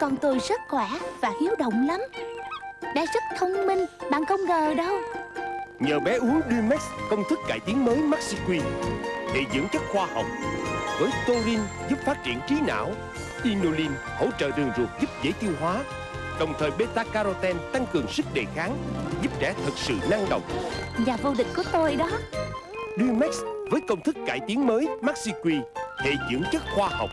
Con tôi rất khỏe và hiếu động lắm. Bé rất thông minh Bạn không ngờ đâu. Nhờ bé uống Dumex công thức cải tiến mới MaxiQ Hệ dưỡng chất khoa học. Với Torin giúp phát triển trí não Inulin hỗ trợ đường ruột giúp dễ tiêu hóa. Đồng thời beta carotene tăng cường sức đề kháng Giúp trẻ thật sự năng động. Nhà vô địch của tôi đó. Dumex với công thức cải tiến mới MaxiQ Hệ dưỡng chất khoa học.